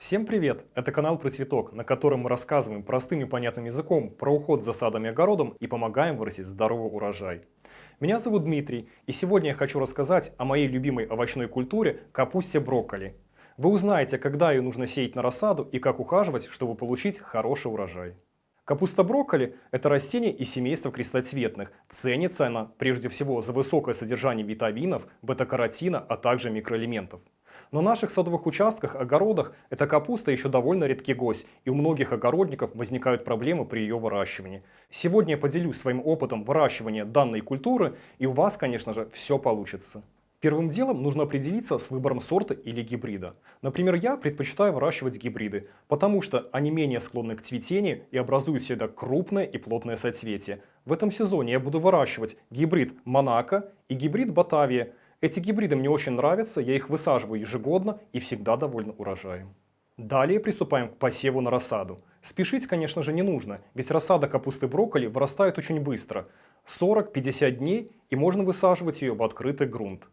Всем привет! Это канал про цветок, на котором мы рассказываем простым и понятным языком про уход за садом и огородом и помогаем вырастить здоровый урожай. Меня зовут Дмитрий, и сегодня я хочу рассказать о моей любимой овощной культуре – капусте брокколи. Вы узнаете, когда ее нужно сеять на рассаду и как ухаживать, чтобы получить хороший урожай. Капуста брокколи – это растение из семейства крестоцветных. Ценится она прежде всего за высокое содержание витаминов, бета-каротина, а также микроэлементов. На наших садовых участках, огородах эта капуста еще довольно редкий гость, и у многих огородников возникают проблемы при ее выращивании. Сегодня я поделюсь своим опытом выращивания данной культуры, и у вас, конечно же, все получится. Первым делом нужно определиться с выбором сорта или гибрида. Например, я предпочитаю выращивать гибриды, потому что они менее склонны к цветению и образуют всегда крупное и плотное соцветие. В этом сезоне я буду выращивать гибрид Монако и гибрид Батавия, эти гибриды мне очень нравятся, я их высаживаю ежегодно и всегда довольно урожаем. Далее приступаем к посеву на рассаду. Спешить, конечно же, не нужно, ведь рассада капусты брокколи вырастает очень быстро. 40-50 дней и можно высаживать ее в открытый грунт.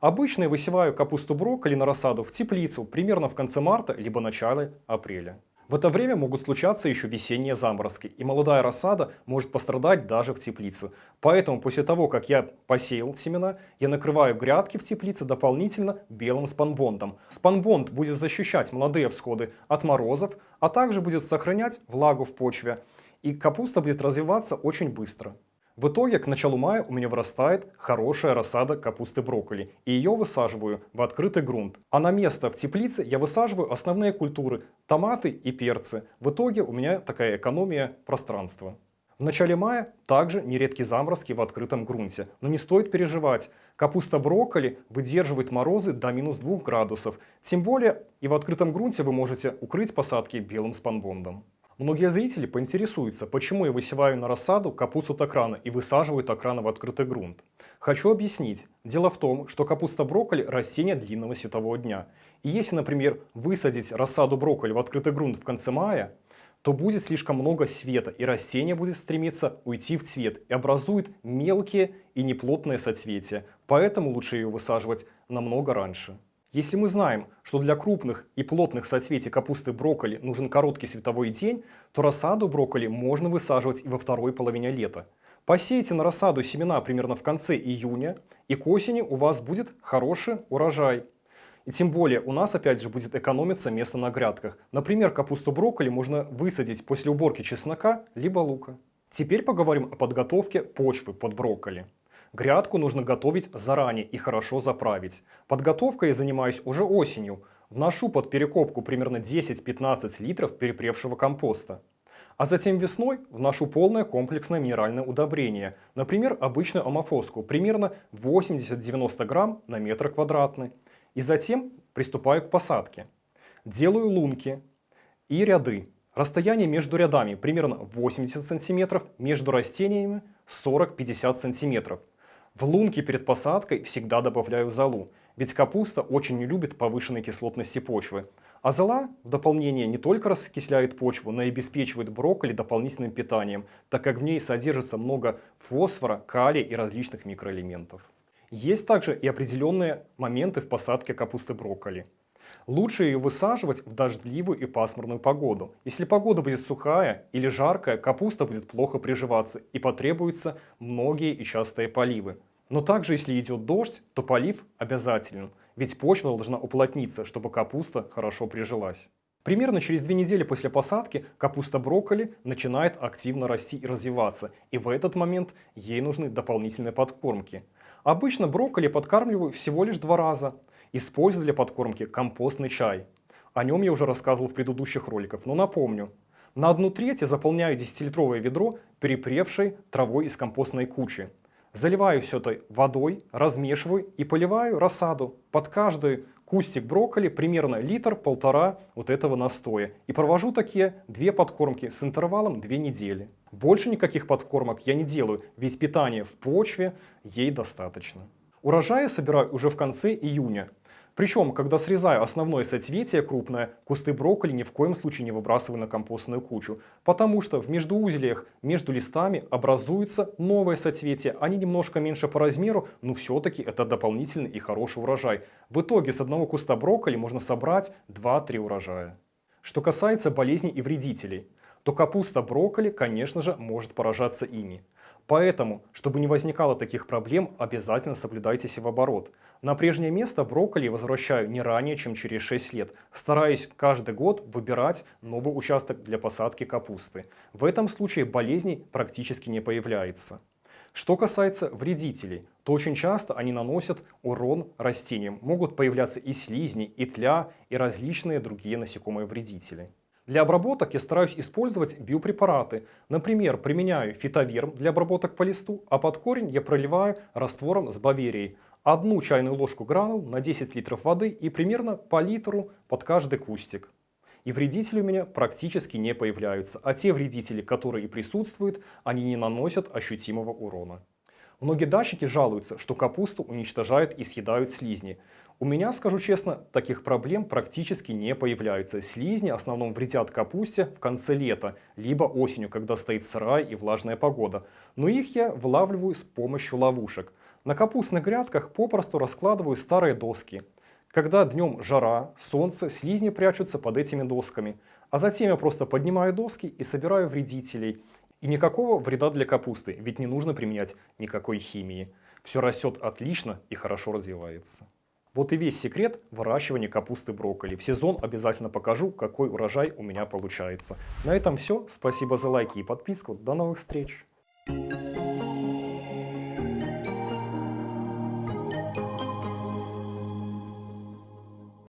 Обычно я высеваю капусту брокколи на рассаду в теплицу примерно в конце марта либо начале апреля. В это время могут случаться еще весенние заморозки, и молодая рассада может пострадать даже в теплицу. Поэтому после того, как я посеял семена, я накрываю грядки в теплице дополнительно белым спанбондом. Спанбонд будет защищать молодые всходы от морозов, а также будет сохранять влагу в почве. И капуста будет развиваться очень быстро. В итоге к началу мая у меня вырастает хорошая рассада капусты брокколи, и ее высаживаю в открытый грунт. А на место в теплице я высаживаю основные культуры – томаты и перцы. В итоге у меня такая экономия пространства. В начале мая также нередки заморозки в открытом грунте, но не стоит переживать. Капуста брокколи выдерживает морозы до минус 2 градусов. Тем более и в открытом грунте вы можете укрыть посадки белым спанбондом. Многие зрители поинтересуются, почему я высеваю на рассаду капусту такрана и высаживаю такрана в открытый грунт. Хочу объяснить. Дело в том, что капуста брокколи – растение длинного светового дня. И если, например, высадить рассаду брокколи в открытый грунт в конце мая, то будет слишком много света, и растение будет стремиться уйти в цвет и образует мелкие и неплотные соцветия. Поэтому лучше ее высаживать намного раньше. Если мы знаем, что для крупных и плотных соцветий капусты брокколи нужен короткий световой день, то рассаду брокколи можно высаживать и во второй половине лета. Посейте на рассаду семена примерно в конце июня, и к осени у вас будет хороший урожай. И тем более у нас опять же будет экономиться место на грядках. Например, капусту брокколи можно высадить после уборки чеснока либо лука. Теперь поговорим о подготовке почвы под брокколи. Грядку нужно готовить заранее и хорошо заправить. Подготовкой я занимаюсь уже осенью. Вношу под перекопку примерно 10-15 литров перепревшего компоста. А затем весной вношу полное комплексное минеральное удобрение, например, обычную амофоску, примерно 80-90 грамм на метр квадратный. И затем приступаю к посадке. Делаю лунки и ряды. Расстояние между рядами примерно 80 сантиметров, между растениями 40-50 сантиметров. В лунки перед посадкой всегда добавляю золу, ведь капуста очень не любит повышенной кислотности почвы. А зола в дополнение не только раскисляет почву, но и обеспечивает брокколи дополнительным питанием, так как в ней содержится много фосфора, калия и различных микроэлементов. Есть также и определенные моменты в посадке капусты брокколи. Лучше ее высаживать в дождливую и пасмурную погоду. Если погода будет сухая или жаркая, капуста будет плохо приживаться и потребуются многие и частые поливы. Но также если идет дождь, то полив обязателен, ведь почва должна уплотниться, чтобы капуста хорошо прижилась. Примерно через две недели после посадки капуста брокколи начинает активно расти и развиваться, и в этот момент ей нужны дополнительные подкормки. Обычно брокколи подкармливаю всего лишь два раза – Использую для подкормки компостный чай. О нем я уже рассказывал в предыдущих роликах, но напомню. На одну треть я заполняю 10-литровое ведро перепревшей травой из компостной кучи. Заливаю все это водой, размешиваю и поливаю рассаду. Под каждый кустик брокколи примерно литр-полтора вот этого настоя. И провожу такие две подкормки с интервалом 2 недели. Больше никаких подкормок я не делаю, ведь питание в почве ей достаточно. Урожаи собираю уже в конце июня. Причем, когда срезаю основное соцветие крупное, кусты брокколи ни в коем случае не выбрасываю на компостную кучу, потому что в междуузлиях между листами образуется новое соцветие. Они немножко меньше по размеру, но все-таки это дополнительный и хороший урожай. В итоге с одного куста брокколи можно собрать 2-3 урожая. Что касается болезней и вредителей, то капуста брокколи, конечно же, может поражаться ими. Поэтому, чтобы не возникало таких проблем, обязательно соблюдайте севооборот. На прежнее место брокколи возвращаю не ранее, чем через 6 лет, стараясь каждый год выбирать новый участок для посадки капусты. В этом случае болезней практически не появляется. Что касается вредителей, то очень часто они наносят урон растениям. Могут появляться и слизни, и тля, и различные другие насекомые вредители. Для обработок я стараюсь использовать биопрепараты. Например, применяю фитоверм для обработок по листу, а под корень я проливаю раствором с баверией. Одну чайную ложку гранул на 10 литров воды и примерно по литру под каждый кустик. И вредители у меня практически не появляются, а те вредители, которые и присутствуют, они не наносят ощутимого урона. Многие дачники жалуются, что капусту уничтожают и съедают слизни. У меня, скажу честно, таких проблем практически не появляются. Слизни в основном вредят капусте в конце лета, либо осенью, когда стоит сырая и влажная погода. Но их я вылавливаю с помощью ловушек. На капустных грядках попросту раскладываю старые доски. Когда днем жара, солнце, слизни прячутся под этими досками. А затем я просто поднимаю доски и собираю вредителей. И никакого вреда для капусты, ведь не нужно применять никакой химии. Все растет отлично и хорошо развивается. Вот и весь секрет выращивания капусты брокколи. В сезон обязательно покажу, какой урожай у меня получается. На этом все. Спасибо за лайки и подписку. До новых встреч! Thank you.